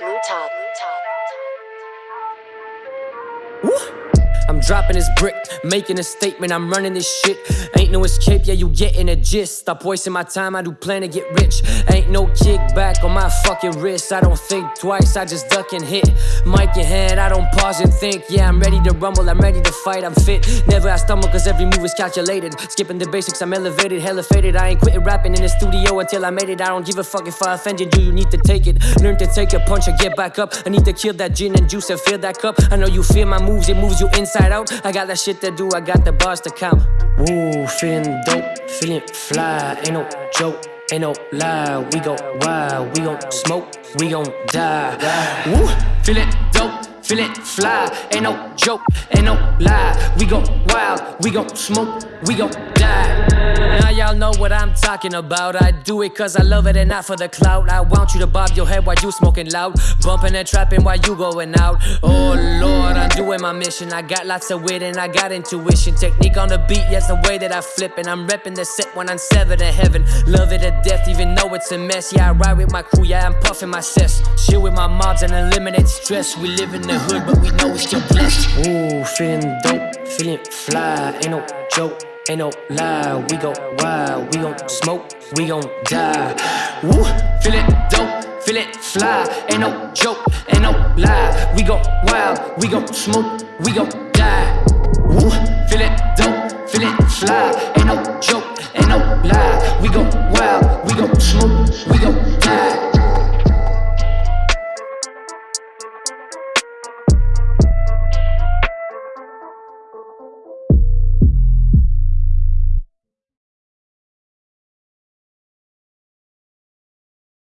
Blue Top. I'm dropping this brick, making a statement, I'm running this shit. Ain't no escape, yeah, you getting a gist. Stop wasting my time, I do plan to get rich. Ain't no kickback on my fucking wrist. I don't think twice, I just duck and hit. Mic in hand, I don't pause and think. Yeah, I'm ready to rumble, I'm ready to fight, I'm fit. Never I stumble, cause every move is calculated. Skipping the basics, I'm elevated, hella faded. I ain't quitting rapping in the studio until I made it. I don't give a fuck if I offended you, you need to take it. Learn to take a punch and get back up. I need to kill that gin and juice and fill that cup. I know you feel my moves, it moves you inside out. I got that shit to do, I got the bars to count. Woo, feeling dope, feeling fly, ain't no joke. Ain't no lie, we go wild, we gon' smoke, we gon' die. Woo, feeling dope, feeling fly, ain't no joke, ain't no lie. We go wild, we gon' smoke, we gon' die. Now y'all know what I'm talking about. I do it cause I love it and not for the clout. I want you to bob your head while you smoking loud, bumping and trapping while you going out. Oh lord, I'm doing my mission. I got lots of wit and I got intuition. Technique on the beat, yes, the way that I flip. And I'm repping the set when I'm seven in heaven. Love it to death, even though it's a mess. Yeah, I ride with my crew, yeah, I'm puffing my cess. Chill with my mobs and eliminate stress. We live in the hood, but we know we still blessed. Ooh, feeling dope, feeling fly, ain't no joke. Ain't no lie, we go wild, we gon' smoke, we gon' die. Woo, feeling dope, feeling fly, ain't no joke, ain't no lie. We go wild, we gon' smoke, we gon' die. Woo, feeling dope, feeling fly, ain't no joke, ain't no lie. We go wild, we gon' smoke, we gon' die.